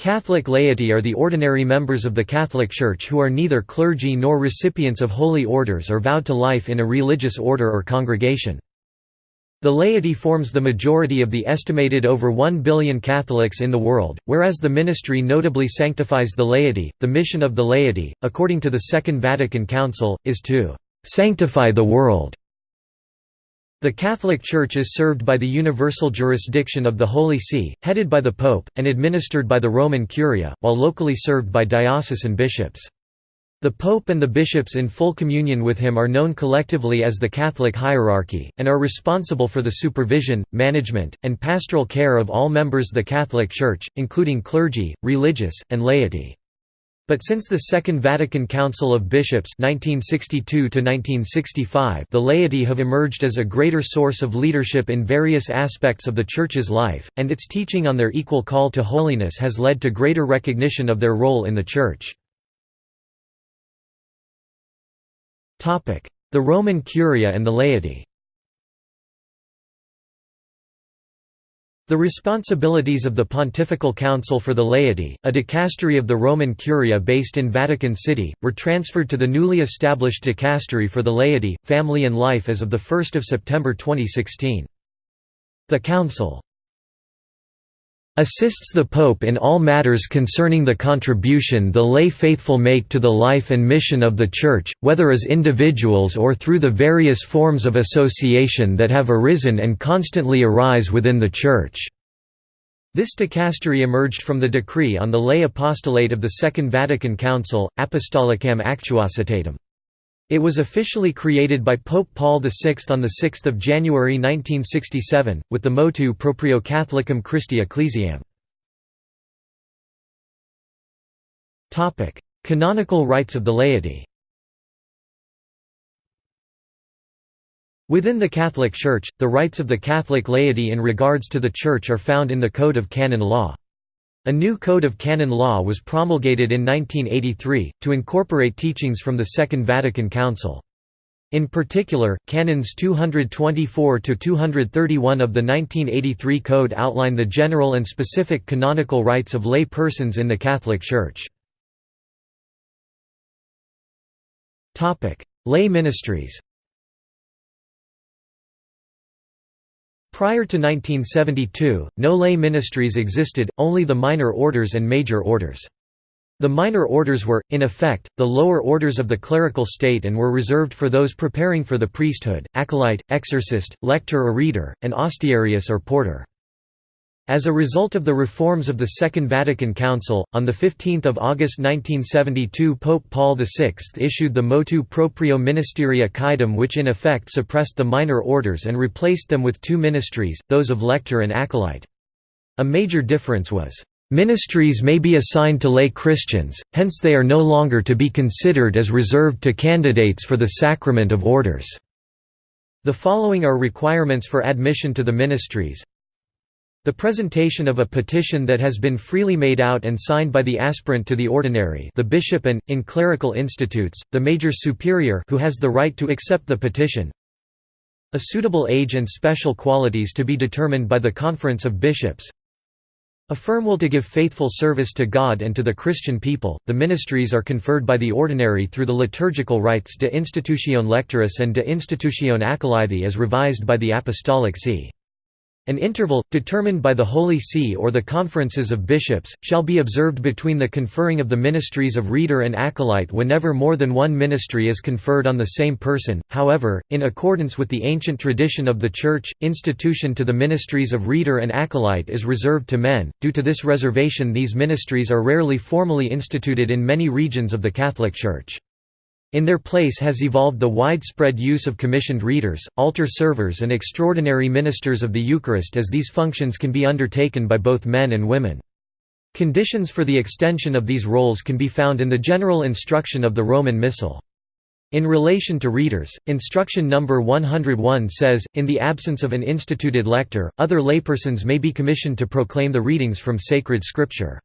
Catholic laity are the ordinary members of the Catholic Church who are neither clergy nor recipients of holy orders or vowed to life in a religious order or congregation. The laity forms the majority of the estimated over 1 billion Catholics in the world, whereas the ministry notably sanctifies the laity. The mission of the laity, according to the Second Vatican Council, is to sanctify the world. The Catholic Church is served by the universal jurisdiction of the Holy See, headed by the Pope, and administered by the Roman Curia, while locally served by diocesan bishops. The Pope and the bishops in full communion with him are known collectively as the Catholic hierarchy, and are responsible for the supervision, management, and pastoral care of all members of the Catholic Church, including clergy, religious, and laity. But since the Second Vatican Council of Bishops 1962 the laity have emerged as a greater source of leadership in various aspects of the Church's life, and its teaching on their equal call to holiness has led to greater recognition of their role in the Church. The Roman Curia and the laity The responsibilities of the Pontifical Council for the Laity, a dicastery of the Roman Curia based in Vatican City, were transferred to the newly established Dicastery for the Laity, Family and Life as of 1 September 2016. The Council assists the Pope in all matters concerning the contribution the lay faithful make to the life and mission of the Church, whether as individuals or through the various forms of association that have arisen and constantly arise within the Church." This dicastery emerged from the decree on the lay apostolate of the Second Vatican Council, Apostolicam Actuositatem. It was officially created by Pope Paul VI on 6 January 1967, with the motu proprio Catholicam Christi Ecclesiam. Canonical rights of the laity Within the Catholic Church, the rights of the Catholic laity in regards to the Church are found in the Code of Canon Law. A new Code of Canon Law was promulgated in 1983, to incorporate teachings from the Second Vatican Council. In particular, Canons 224–231 of the 1983 Code outline the general and specific canonical rights of lay persons in the Catholic Church. Lay ministries Prior to 1972, no lay ministries existed, only the minor orders and major orders. The minor orders were, in effect, the lower orders of the clerical state and were reserved for those preparing for the priesthood, acolyte, exorcist, lector or reader, and ostiarius or porter. As a result of the reforms of the Second Vatican Council, on 15 August 1972 Pope Paul VI issued the Motu Proprio Ministeria Quaedam which in effect suppressed the minor orders and replaced them with two ministries, those of lector and acolyte. A major difference was, "...ministries may be assigned to lay Christians, hence they are no longer to be considered as reserved to candidates for the sacrament of orders." The following are requirements for admission to the ministries the presentation of a petition that has been freely made out and signed by the aspirant to the ordinary the bishop and, in clerical institutes, the major superior who has the right to accept the petition a suitable age and special qualities to be determined by the Conference of Bishops a firm will to give faithful service to God and to the Christian people. The ministries are conferred by the ordinary through the liturgical rites de institutione lectoris and de institutione acolythi as revised by the Apostolic See. An interval, determined by the Holy See or the conferences of bishops, shall be observed between the conferring of the ministries of reader and acolyte whenever more than one ministry is conferred on the same person. However, in accordance with the ancient tradition of the Church, institution to the ministries of reader and acolyte is reserved to men. Due to this reservation, these ministries are rarely formally instituted in many regions of the Catholic Church. In their place has evolved the widespread use of commissioned readers, altar servers and extraordinary ministers of the Eucharist as these functions can be undertaken by both men and women. Conditions for the extension of these roles can be found in the general instruction of the Roman Missal. In relation to readers, instruction number 101 says, in the absence of an instituted lector, other laypersons may be commissioned to proclaim the readings from sacred scripture.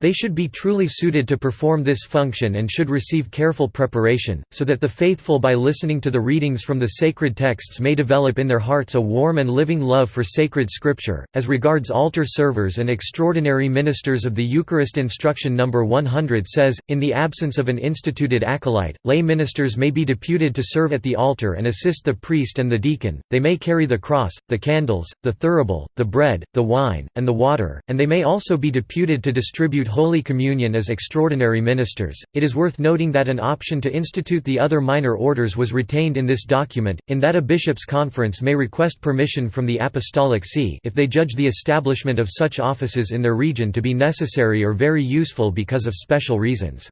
They should be truly suited to perform this function and should receive careful preparation, so that the faithful by listening to the readings from the sacred texts may develop in their hearts a warm and living love for sacred scripture. As regards altar servers and extraordinary ministers of the Eucharist Instruction No. 100 says, in the absence of an instituted acolyte, lay ministers may be deputed to serve at the altar and assist the priest and the deacon, they may carry the cross, the candles, the thurible, the bread, the wine, and the water, and they may also be deputed to distribute Holy Communion as extraordinary ministers. It is worth noting that an option to institute the other minor orders was retained in this document, in that a bishop's conference may request permission from the Apostolic See if they judge the establishment of such offices in their region to be necessary or very useful because of special reasons.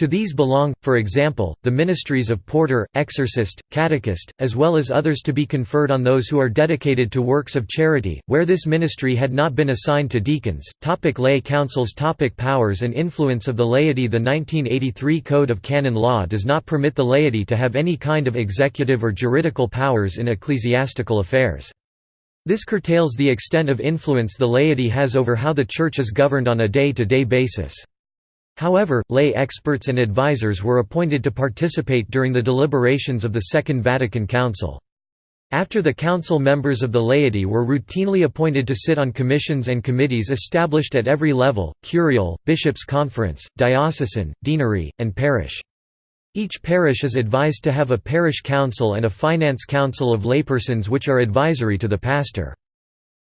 To these belong, for example, the ministries of porter, exorcist, catechist, as well as others to be conferred on those who are dedicated to works of charity, where this ministry had not been assigned to deacons. Topic lay councils Topic Powers and influence of the laity The 1983 Code of Canon Law does not permit the laity to have any kind of executive or juridical powers in ecclesiastical affairs. This curtails the extent of influence the laity has over how the Church is governed on a day-to-day -day basis. However, lay experts and advisers were appointed to participate during the deliberations of the Second Vatican Council. After the council members of the laity were routinely appointed to sit on commissions and committees established at every level, curial, bishops' conference, diocesan, deanery, and parish. Each parish is advised to have a parish council and a finance council of laypersons which are advisory to the pastor.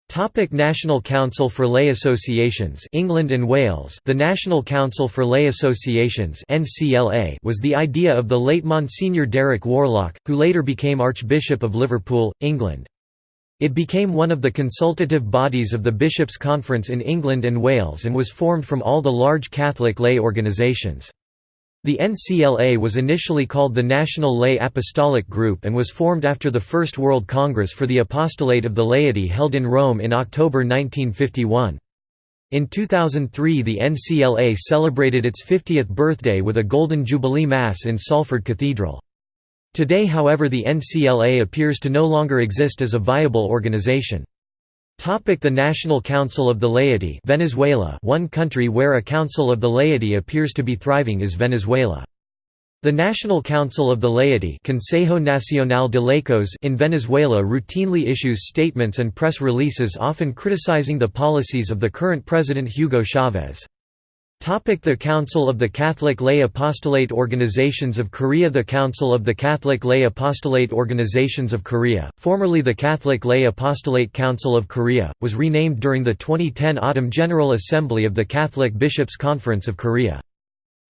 Topic National Council for Lay Associations England and Wales The National Council for Lay Associations NCLA was the idea of the late Monsignor Derek Warlock, who later became Archbishop of Liverpool, England. It became one of the consultative bodies of the Bishops' Conference in England and Wales and was formed from all the large Catholic lay organisations. The NCLA was initially called the National Lay Apostolic Group and was formed after the First World Congress for the Apostolate of the Laity held in Rome in October 1951. In 2003 the NCLA celebrated its 50th birthday with a Golden Jubilee Mass in Salford Cathedral. Today however the NCLA appears to no longer exist as a viable organization. Topic the National Council of the Laity Venezuela One country where a council of the laity appears to be thriving is Venezuela. The National Council of the Laity Consejo Nacional de Laicos in Venezuela routinely issues statements and press releases often criticizing the policies of the current president Hugo Chavez. The Council of the Catholic Lay Apostolate Organizations of Korea The Council of the Catholic Lay Apostolate Organizations of Korea, formerly the Catholic Lay Apostolate Council of Korea, was renamed during the 2010 Autumn General Assembly of the Catholic Bishops' Conference of Korea.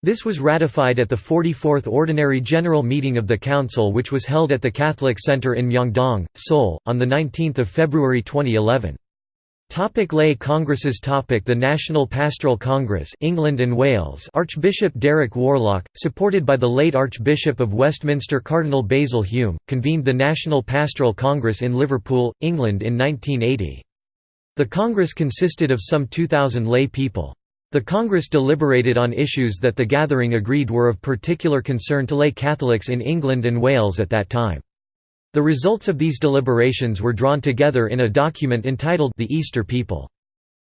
This was ratified at the 44th Ordinary General Meeting of the Council which was held at the Catholic Center in Myeongdong, Seoul, on 19 February 2011. Topic lay congresses Topic The National Pastoral Congress England and Wales Archbishop Derek Warlock, supported by the late Archbishop of Westminster Cardinal Basil Hume, convened the National Pastoral Congress in Liverpool, England in 1980. The Congress consisted of some 2,000 lay people. The Congress deliberated on issues that the gathering agreed were of particular concern to lay Catholics in England and Wales at that time. The results of these deliberations were drawn together in a document entitled The Easter People.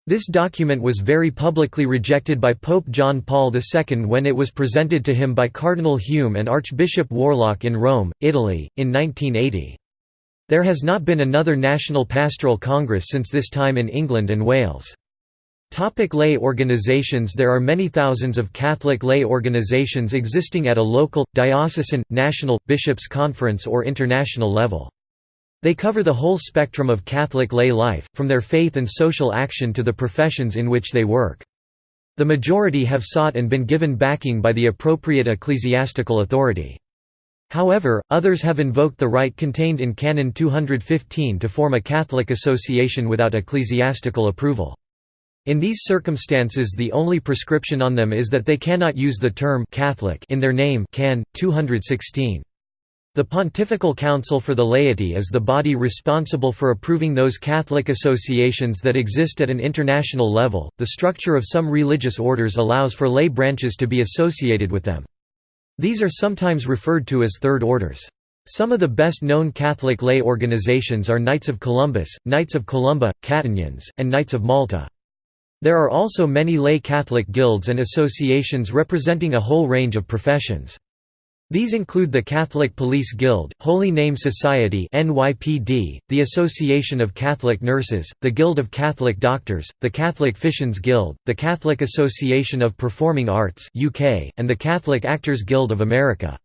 This document was very publicly rejected by Pope John Paul II when it was presented to him by Cardinal Hume and Archbishop Warlock in Rome, Italy, in 1980. There has not been another National Pastoral Congress since this time in England and Wales. Topic lay organizations There are many thousands of Catholic lay organizations existing at a local, diocesan, national, bishops' conference or international level. They cover the whole spectrum of Catholic lay life, from their faith and social action to the professions in which they work. The majority have sought and been given backing by the appropriate ecclesiastical authority. However, others have invoked the right contained in Canon 215 to form a Catholic association without ecclesiastical approval. In these circumstances the only prescription on them is that they cannot use the term «Catholic» in their name Can. 216. The Pontifical Council for the Laity is the body responsible for approving those Catholic associations that exist at an international level. The structure of some religious orders allows for lay branches to be associated with them. These are sometimes referred to as third orders. Some of the best known Catholic lay organizations are Knights of Columbus, Knights of Columba, Catenians, and Knights of Malta. There are also many lay Catholic guilds and associations representing a whole range of professions. These include the Catholic Police Guild, Holy Name Society (NYPD), the Association of Catholic Nurses, the Guild of Catholic Doctors, the Catholic Physicians Guild, the Catholic Association of Performing Arts (UK), and the Catholic Actors Guild of America.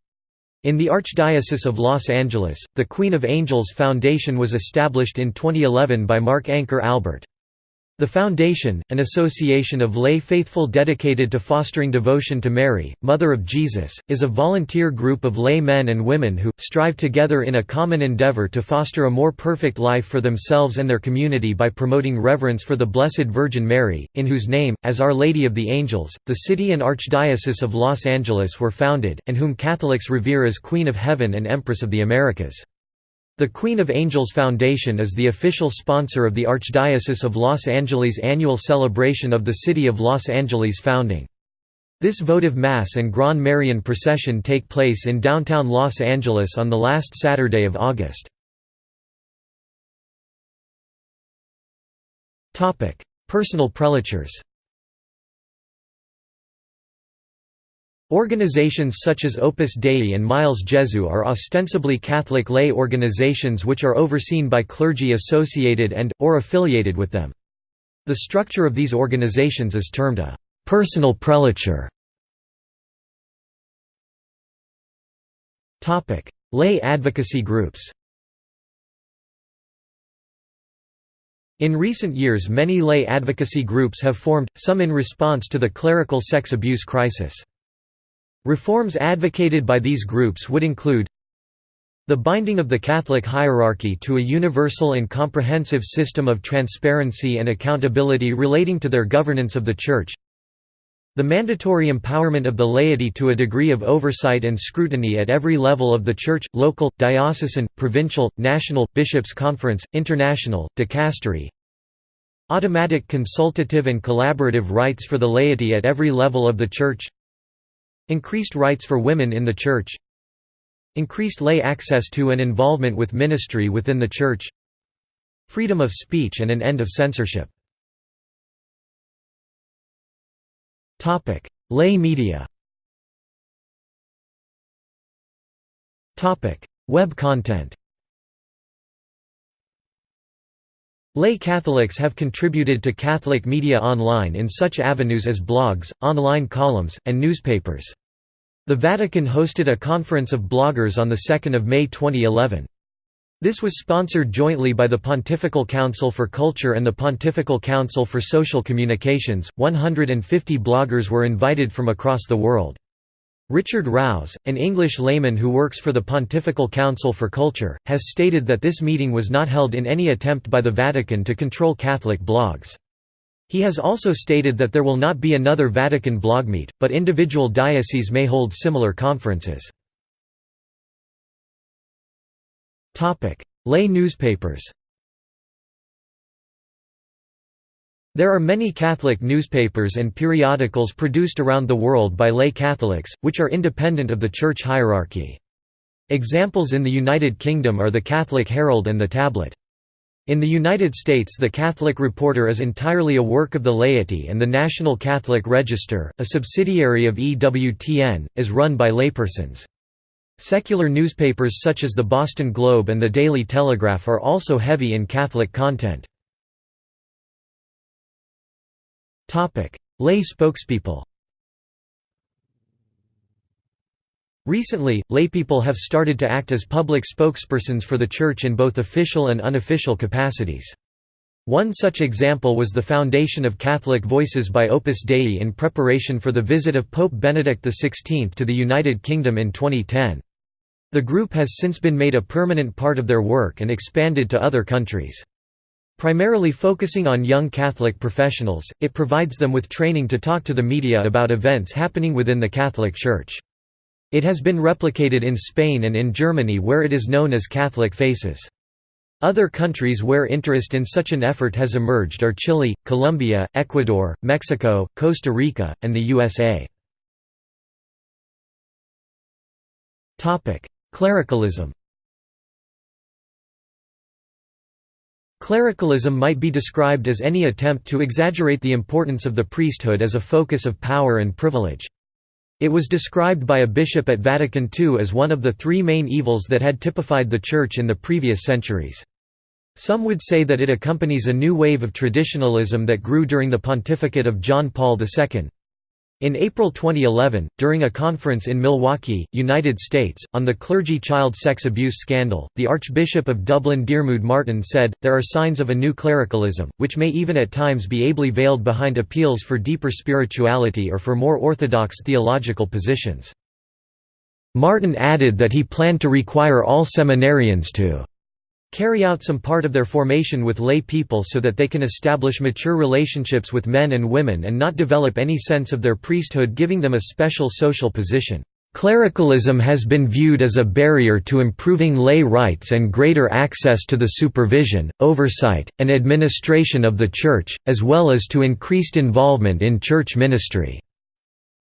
In the Archdiocese of Los Angeles, the Queen of Angels Foundation was established in 2011 by Mark Anchor Albert. The Foundation, an association of lay faithful dedicated to fostering devotion to Mary, Mother of Jesus, is a volunteer group of lay men and women who, strive together in a common endeavor to foster a more perfect life for themselves and their community by promoting reverence for the Blessed Virgin Mary, in whose name, as Our Lady of the Angels, the city and Archdiocese of Los Angeles were founded, and whom Catholics revere as Queen of Heaven and Empress of the Americas. The Queen of Angels Foundation is the official sponsor of the Archdiocese of Los Angeles' annual celebration of the City of Los Angeles' founding. This votive Mass and Grand Marian procession take place in downtown Los Angeles on the last Saturday of August. Personal prelatures Organizations such as Opus Dei and Miles Jesu are ostensibly Catholic lay organizations which are overseen by clergy associated and, or affiliated with them. The structure of these organizations is termed a «personal prelature». lay advocacy groups In recent years many lay advocacy groups have formed, some in response to the clerical sex abuse crisis. Reforms advocated by these groups would include the binding of the Catholic hierarchy to a universal and comprehensive system of transparency and accountability relating to their governance of the Church the mandatory empowerment of the laity to a degree of oversight and scrutiny at every level of the Church, local, diocesan, provincial, national, bishops' conference, international, dicastery automatic consultative and collaborative rights for the laity at every level of the Church Increased rights for women in the Church Increased lay access to and involvement with ministry within the Church Freedom of speech and an end of censorship. Lay media. Web content. Lay Catholics have contributed to Catholic media online in such avenues as blogs, online columns, and newspapers. The Vatican hosted a conference of bloggers on 2 May 2011. This was sponsored jointly by the Pontifical Council for Culture and the Pontifical Council for Social Communications. 150 bloggers were invited from across the world. Richard Rouse, an English layman who works for the Pontifical Council for Culture, has stated that this meeting was not held in any attempt by the Vatican to control Catholic blogs. He has also stated that there will not be another Vatican blogmeet, but individual dioceses may hold similar conferences. Lay newspapers There are many Catholic newspapers and periodicals produced around the world by lay Catholics, which are independent of the Church hierarchy. Examples in the United Kingdom are the Catholic Herald and the Tablet. In the United States the Catholic Reporter is entirely a work of the laity and the National Catholic Register, a subsidiary of EWTN, is run by laypersons. Secular newspapers such as the Boston Globe and the Daily Telegraph are also heavy in Catholic content. Lay spokespeople Recently, laypeople have started to act as public spokespersons for the Church in both official and unofficial capacities. One such example was the foundation of Catholic Voices by Opus Dei in preparation for the visit of Pope Benedict XVI to the United Kingdom in 2010. The group has since been made a permanent part of their work and expanded to other countries. Primarily focusing on young Catholic professionals, it provides them with training to talk to the media about events happening within the Catholic Church. It has been replicated in Spain and in Germany where it is known as Catholic Faces. Other countries where interest in such an effort has emerged are Chile, Colombia, Ecuador, Mexico, Costa Rica, and the USA. Clericalism Clericalism might be described as any attempt to exaggerate the importance of the priesthood as a focus of power and privilege. It was described by a bishop at Vatican II as one of the three main evils that had typified the Church in the previous centuries. Some would say that it accompanies a new wave of traditionalism that grew during the pontificate of John Paul II. In April 2011, during a conference in Milwaukee, United States, on the clergy child sex abuse scandal, the Archbishop of Dublin Diarmuid Martin said, there are signs of a new clericalism, which may even at times be ably veiled behind appeals for deeper spirituality or for more orthodox theological positions. Martin added that he planned to require all seminarians to carry out some part of their formation with lay people so that they can establish mature relationships with men and women and not develop any sense of their priesthood giving them a special social position. Clericalism has been viewed as a barrier to improving lay rights and greater access to the supervision, oversight, and administration of the Church, as well as to increased involvement in church ministry.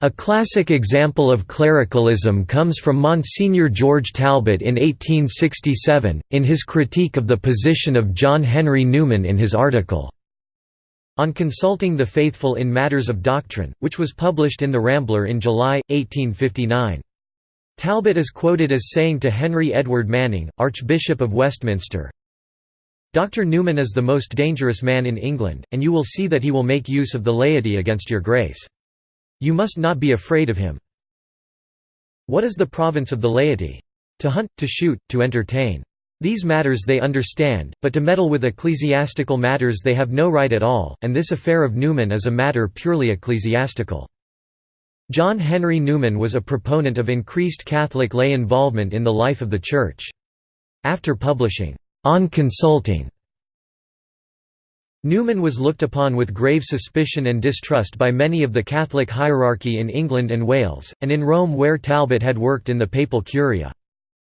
A classic example of clericalism comes from Monsignor George Talbot in 1867, in his critique of the position of John Henry Newman in his article, On Consulting the Faithful in Matters of Doctrine, which was published in The Rambler in July, 1859. Talbot is quoted as saying to Henry Edward Manning, Archbishop of Westminster, Dr. Newman is the most dangerous man in England, and you will see that he will make use of the laity against your grace. You must not be afraid of him. What is the province of the laity? To hunt, to shoot, to entertain. These matters they understand, but to meddle with ecclesiastical matters they have no right at all, and this affair of Newman is a matter purely ecclesiastical. John Henry Newman was a proponent of increased Catholic lay involvement in the life of the Church. After publishing, On Consulting, Newman was looked upon with grave suspicion and distrust by many of the Catholic hierarchy in England and Wales, and in Rome where Talbot had worked in the papal curia.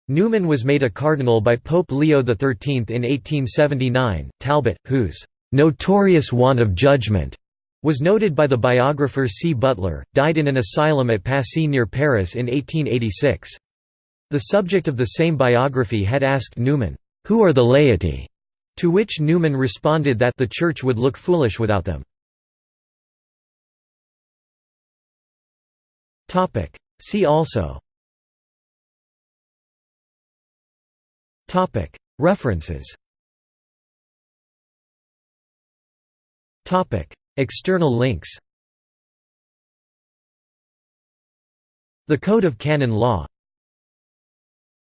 Newman was made a cardinal by Pope Leo XIII in 1879. Talbot, whose notorious want of judgment was noted by the biographer C. Butler, died in an asylum at Passy near Paris in 1886. The subject of the same biography had asked Newman, "'Who are the laity?' To which Newman responded that the Church would look foolish without them. See also. References. External links. The Code of Canon Law